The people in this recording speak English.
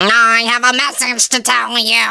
I have a message to tell you.